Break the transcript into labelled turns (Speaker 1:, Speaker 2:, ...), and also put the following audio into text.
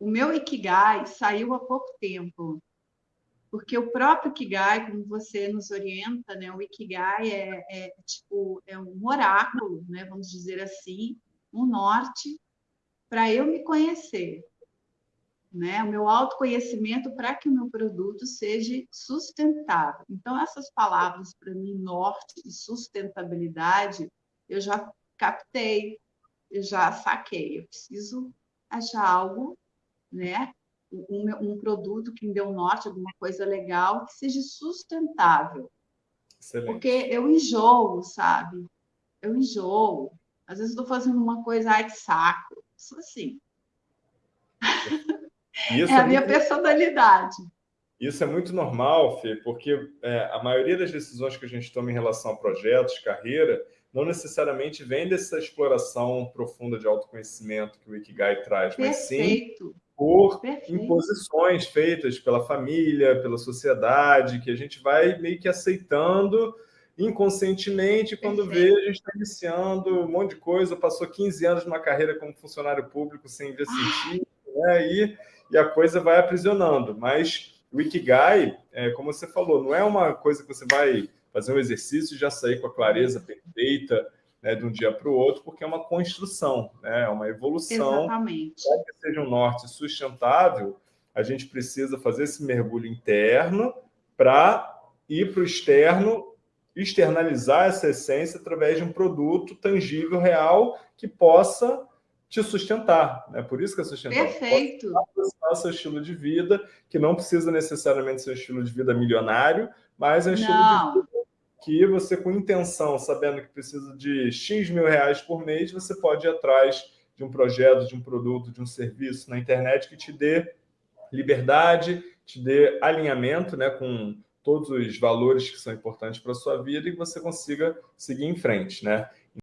Speaker 1: o meu Ikigai saiu há pouco tempo, porque o próprio Ikigai, como você nos orienta, né, o Ikigai é, é tipo é um oráculo, né, vamos dizer assim, um norte para eu me conhecer, né? O meu autoconhecimento para que o meu produto seja sustentável. Então essas palavras para mim norte e sustentabilidade eu já captei, eu já saquei. Eu preciso achar algo, né? Um, um produto que me dê um norte, alguma coisa legal que seja sustentável. Excelente. Porque eu enjoo, sabe? Eu enjoo. Às vezes estou fazendo uma coisa, ai que saco. Isso assim. Isso é, é a minha personalidade.
Speaker 2: Isso é muito normal, Fê, porque é, a maioria das decisões que a gente toma em relação a projetos, carreira, não necessariamente vem dessa exploração profunda de autoconhecimento que o Ikigai traz, Perfeito. mas sim por Perfeito. imposições feitas pela família, pela sociedade, que a gente vai meio que aceitando inconscientemente, quando Perfeito. vê, a gente está iniciando um monte de coisa, passou 15 anos numa carreira como funcionário público sem ver sentido, né? e, e a coisa vai aprisionando. Mas o Ikigai, é, como você falou, não é uma coisa que você vai fazer um exercício e já sair com a clareza perfeita né, de um dia para o outro, porque é uma construção, né, é uma evolução.
Speaker 1: Exatamente.
Speaker 2: Para que seja um norte sustentável, a gente precisa fazer esse mergulho interno para ir para o externo externalizar essa essência através de um produto tangível, real, que possa te sustentar. Né? Por isso que é sustentável.
Speaker 1: Perfeito.
Speaker 2: Possa seu estilo de vida, que não precisa necessariamente ser um estilo de vida milionário, mas é um estilo não. de vida que você, com intenção, sabendo que precisa de X mil reais por mês, você pode ir atrás de um projeto, de um produto, de um serviço na internet que te dê liberdade, te dê alinhamento né, com todos os valores que são importantes para a sua vida e que você consiga seguir em frente. Né?